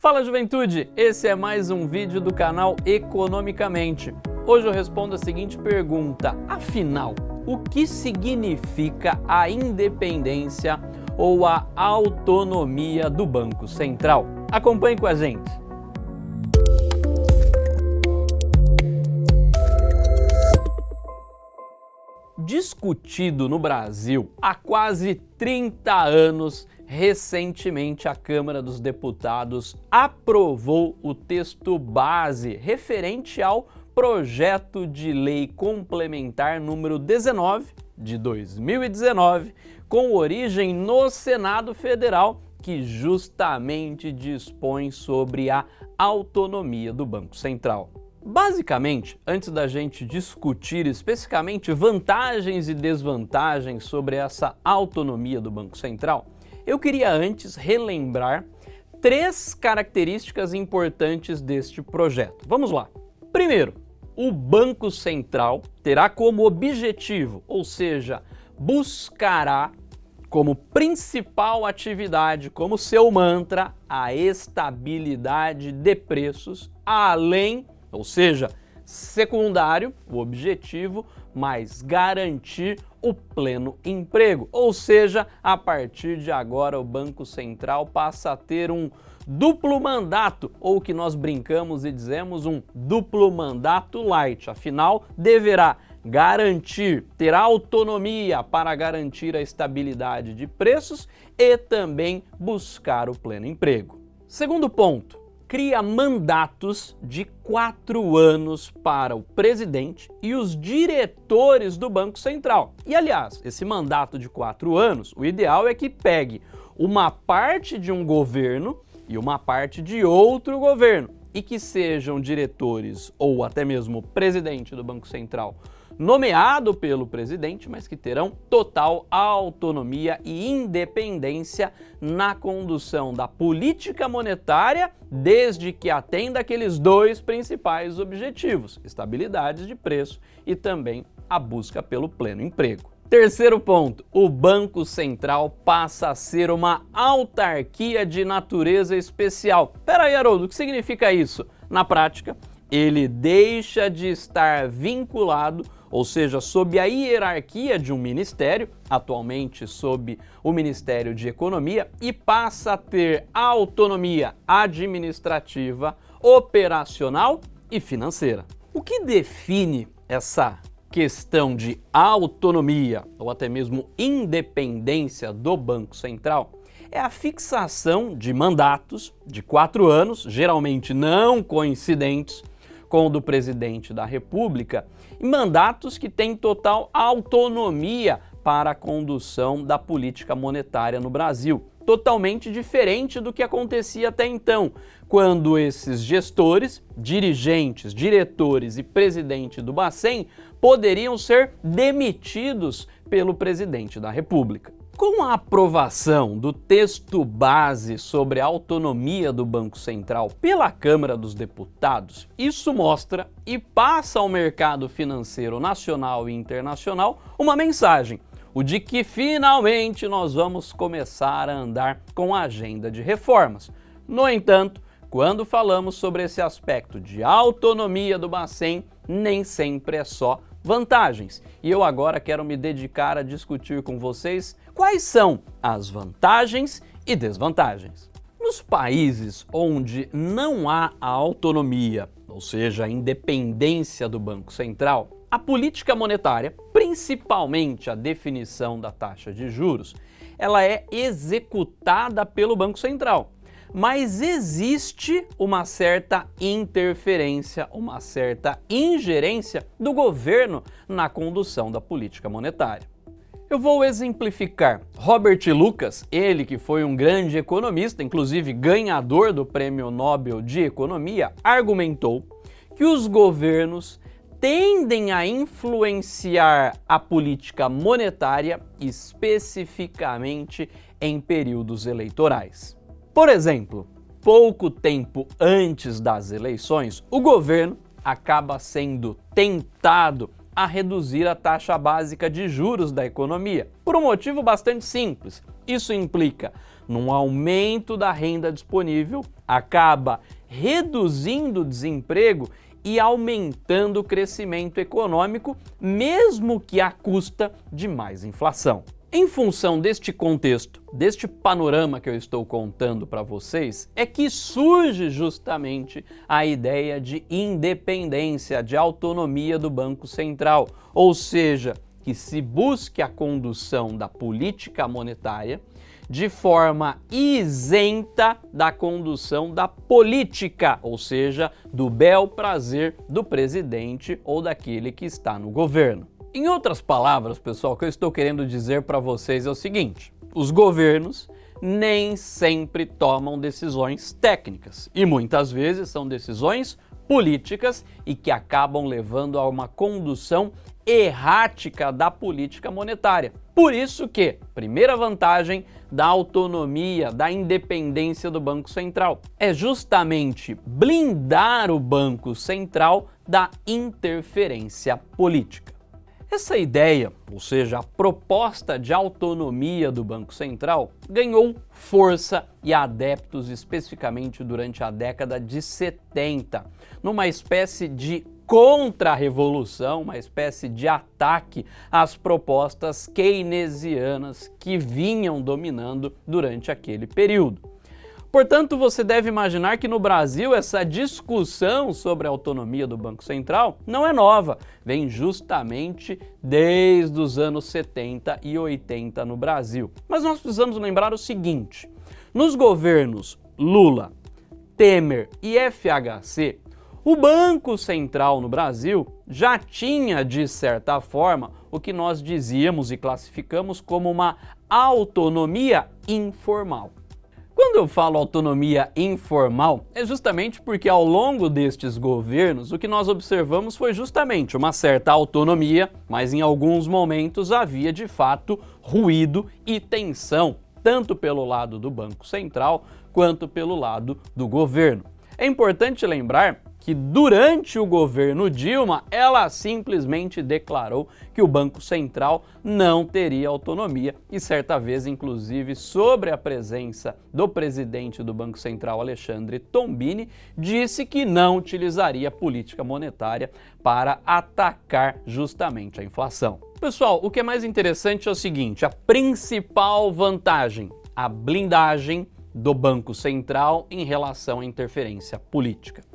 Fala juventude, esse é mais um vídeo do canal Economicamente. Hoje eu respondo a seguinte pergunta, afinal, o que significa a independência ou a autonomia do Banco Central? Acompanhe com a gente. Discutido no Brasil há quase 30 anos, recentemente a Câmara dos Deputados aprovou o texto base referente ao projeto de lei complementar número 19 de 2019, com origem no Senado Federal, que justamente dispõe sobre a autonomia do Banco Central. Basicamente, antes da gente discutir especificamente vantagens e desvantagens sobre essa autonomia do Banco Central, eu queria antes relembrar três características importantes deste projeto. Vamos lá. Primeiro, o Banco Central terá como objetivo, ou seja, buscará como principal atividade, como seu mantra, a estabilidade de preços, além, ou seja, secundário, o objetivo, mas garantir o pleno emprego. Ou seja, a partir de agora o Banco Central passa a ter um duplo mandato, ou que nós brincamos e dizemos um duplo mandato light. Afinal, deverá garantir, ter autonomia para garantir a estabilidade de preços e também buscar o pleno emprego. Segundo ponto, cria mandatos de quatro anos para o presidente e os diretores do Banco Central. E aliás, esse mandato de quatro anos, o ideal é que pegue uma parte de um governo e uma parte de outro governo e que sejam diretores ou até mesmo presidente do Banco Central nomeado pelo presidente, mas que terão total autonomia e independência na condução da política monetária, desde que atenda aqueles dois principais objetivos, estabilidade de preço e também a busca pelo pleno emprego. Terceiro ponto, o Banco Central passa a ser uma autarquia de natureza especial. Pera aí, Haroldo, o que significa isso? Na prática, ele deixa de estar vinculado ou seja, sob a hierarquia de um ministério, atualmente sob o Ministério de Economia, e passa a ter autonomia administrativa, operacional e financeira. O que define essa questão de autonomia ou até mesmo independência do Banco Central é a fixação de mandatos de quatro anos, geralmente não coincidentes, com o do presidente da República, e mandatos que têm total autonomia para a condução da política monetária no Brasil, totalmente diferente do que acontecia até então, quando esses gestores, dirigentes, diretores e presidente do Bacen poderiam ser demitidos pelo presidente da República. Com a aprovação do texto base sobre a autonomia do Banco Central pela Câmara dos Deputados, isso mostra e passa ao mercado financeiro nacional e internacional uma mensagem, o de que finalmente nós vamos começar a andar com a agenda de reformas. No entanto, quando falamos sobre esse aspecto de autonomia do Bacen, nem sempre é só vantagens. E eu agora quero me dedicar a discutir com vocês quais são as vantagens e desvantagens. Nos países onde não há a autonomia, ou seja, a independência do Banco Central, a política monetária, principalmente a definição da taxa de juros, ela é executada pelo Banco Central mas existe uma certa interferência, uma certa ingerência do governo na condução da política monetária. Eu vou exemplificar. Robert Lucas, ele que foi um grande economista, inclusive ganhador do Prêmio Nobel de Economia, argumentou que os governos tendem a influenciar a política monetária especificamente em períodos eleitorais. Por exemplo, pouco tempo antes das eleições, o governo acaba sendo tentado a reduzir a taxa básica de juros da economia, por um motivo bastante simples. Isso implica num aumento da renda disponível, acaba reduzindo o desemprego e aumentando o crescimento econômico, mesmo que à custa de mais inflação. Em função deste contexto, deste panorama que eu estou contando para vocês, é que surge justamente a ideia de independência, de autonomia do Banco Central, ou seja, que se busque a condução da política monetária de forma isenta da condução da política, ou seja, do bel prazer do presidente ou daquele que está no governo. Em outras palavras, pessoal, o que eu estou querendo dizer para vocês é o seguinte, os governos nem sempre tomam decisões técnicas e muitas vezes são decisões políticas e que acabam levando a uma condução errática da política monetária. Por isso que, primeira vantagem da autonomia, da independência do Banco Central, é justamente blindar o Banco Central da interferência política. Essa ideia, ou seja, a proposta de autonomia do Banco Central, ganhou força e adeptos especificamente durante a década de 70, numa espécie de contra-revolução, uma espécie de ataque às propostas keynesianas que vinham dominando durante aquele período. Portanto, você deve imaginar que no Brasil essa discussão sobre a autonomia do Banco Central não é nova, vem justamente desde os anos 70 e 80 no Brasil. Mas nós precisamos lembrar o seguinte, nos governos Lula, Temer e FHC, o Banco Central no Brasil já tinha, de certa forma, o que nós dizíamos e classificamos como uma autonomia informal. Quando eu falo autonomia informal, é justamente porque ao longo destes governos o que nós observamos foi justamente uma certa autonomia, mas em alguns momentos havia de fato ruído e tensão, tanto pelo lado do Banco Central quanto pelo lado do governo. É importante lembrar que durante o governo Dilma, ela simplesmente declarou que o Banco Central não teria autonomia e certa vez, inclusive, sobre a presença do presidente do Banco Central, Alexandre Tombini, disse que não utilizaria política monetária para atacar justamente a inflação. Pessoal, o que é mais interessante é o seguinte, a principal vantagem, a blindagem do Banco Central em relação à interferência política.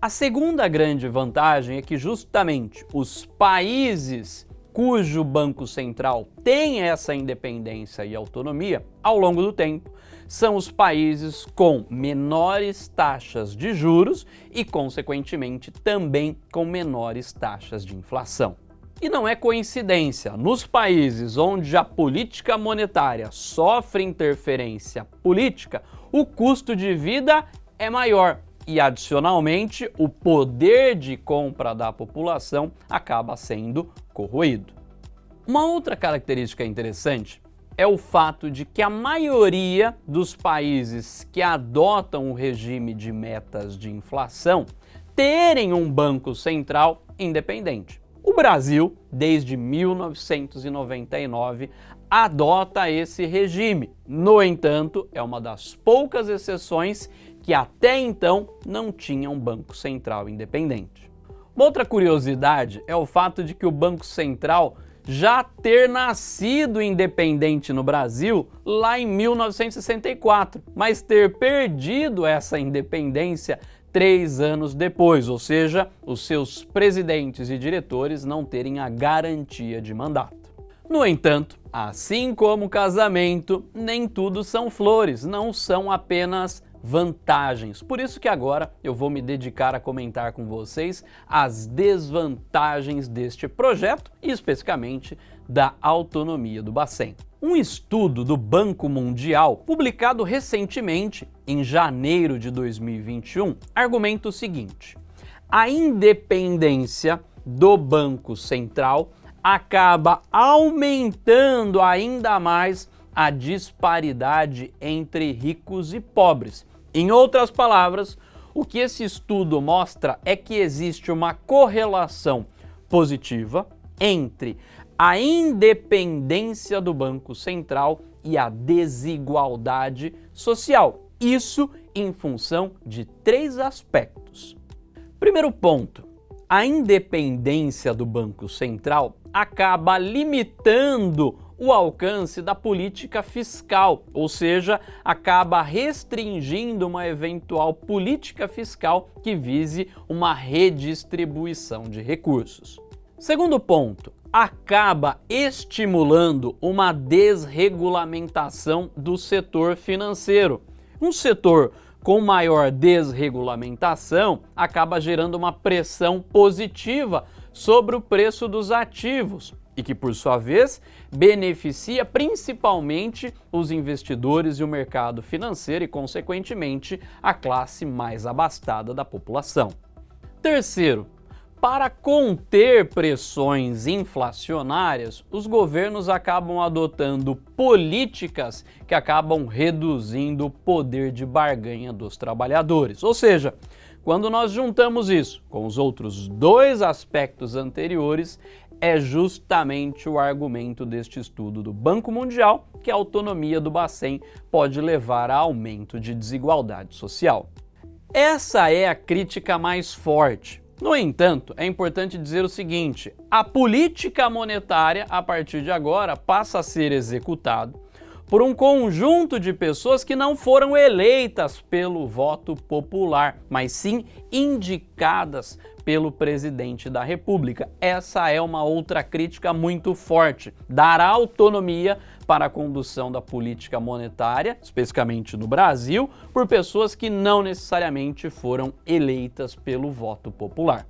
A segunda grande vantagem é que justamente os países cujo Banco Central tem essa independência e autonomia, ao longo do tempo, são os países com menores taxas de juros e, consequentemente, também com menores taxas de inflação. E não é coincidência, nos países onde a política monetária sofre interferência política, o custo de vida é maior, e, adicionalmente, o poder de compra da população acaba sendo corroído. Uma outra característica interessante é o fato de que a maioria dos países que adotam o regime de metas de inflação terem um banco central independente. O Brasil, desde 1999, adota esse regime. No entanto, é uma das poucas exceções que até então não tinha um Banco Central independente. Uma outra curiosidade é o fato de que o Banco Central já ter nascido independente no Brasil lá em 1964, mas ter perdido essa independência três anos depois, ou seja, os seus presidentes e diretores não terem a garantia de mandato. No entanto, assim como o casamento, nem tudo são flores, não são apenas vantagens. Por isso que agora eu vou me dedicar a comentar com vocês as desvantagens deste projeto e especificamente da autonomia do Bacen. Um estudo do Banco Mundial, publicado recentemente, em janeiro de 2021, argumenta o seguinte, a independência do Banco Central acaba aumentando ainda mais a disparidade entre ricos e pobres, em outras palavras, o que esse estudo mostra é que existe uma correlação positiva entre a independência do Banco Central e a desigualdade social. Isso em função de três aspectos. Primeiro ponto, a independência do Banco Central acaba limitando o alcance da política fiscal, ou seja, acaba restringindo uma eventual política fiscal que vise uma redistribuição de recursos. Segundo ponto, acaba estimulando uma desregulamentação do setor financeiro. Um setor com maior desregulamentação acaba gerando uma pressão positiva sobre o preço dos ativos, e que, por sua vez, beneficia principalmente os investidores e o mercado financeiro e, consequentemente, a classe mais abastada da população. Terceiro, para conter pressões inflacionárias, os governos acabam adotando políticas que acabam reduzindo o poder de barganha dos trabalhadores. Ou seja, quando nós juntamos isso com os outros dois aspectos anteriores, é justamente o argumento deste estudo do Banco Mundial que a autonomia do Bacen pode levar a aumento de desigualdade social. Essa é a crítica mais forte. No entanto, é importante dizer o seguinte, a política monetária, a partir de agora, passa a ser executado por um conjunto de pessoas que não foram eleitas pelo voto popular, mas sim indicadas pelo presidente da República. Essa é uma outra crítica muito forte. Dar autonomia para a condução da política monetária, especificamente no Brasil, por pessoas que não necessariamente foram eleitas pelo voto popular.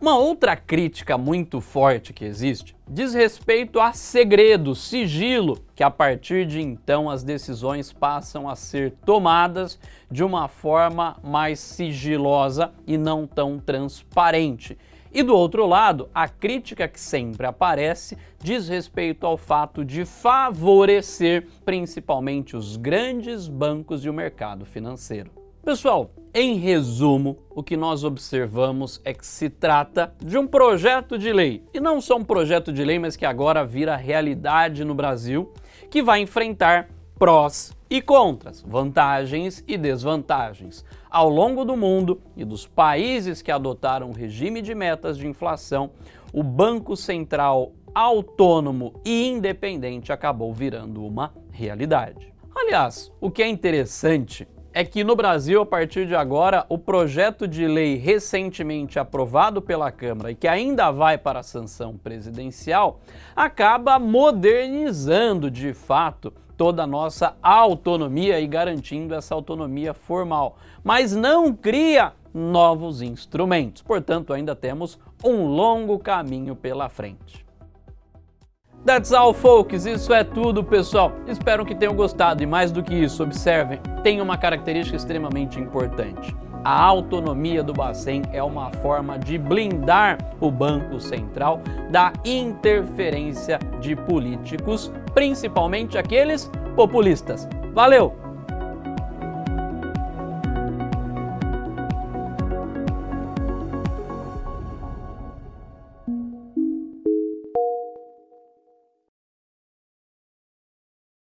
Uma outra crítica muito forte que existe diz respeito a segredo, sigilo, que a partir de então as decisões passam a ser tomadas de uma forma mais sigilosa e não tão transparente. E do outro lado, a crítica que sempre aparece diz respeito ao fato de favorecer principalmente os grandes bancos e o mercado financeiro. Pessoal, em resumo, o que nós observamos é que se trata de um projeto de lei, e não só um projeto de lei, mas que agora vira realidade no Brasil, que vai enfrentar prós e contras, vantagens e desvantagens. Ao longo do mundo e dos países que adotaram o regime de metas de inflação, o Banco Central autônomo e independente acabou virando uma realidade. Aliás, o que é interessante é que no Brasil, a partir de agora, o projeto de lei recentemente aprovado pela Câmara e que ainda vai para a sanção presidencial, acaba modernizando de fato toda a nossa autonomia e garantindo essa autonomia formal, mas não cria novos instrumentos. Portanto, ainda temos um longo caminho pela frente. That's all, folks. Isso é tudo, pessoal. Espero que tenham gostado e mais do que isso, observem, tem uma característica extremamente importante. A autonomia do Bacen é uma forma de blindar o Banco Central da interferência de políticos, principalmente aqueles populistas. Valeu!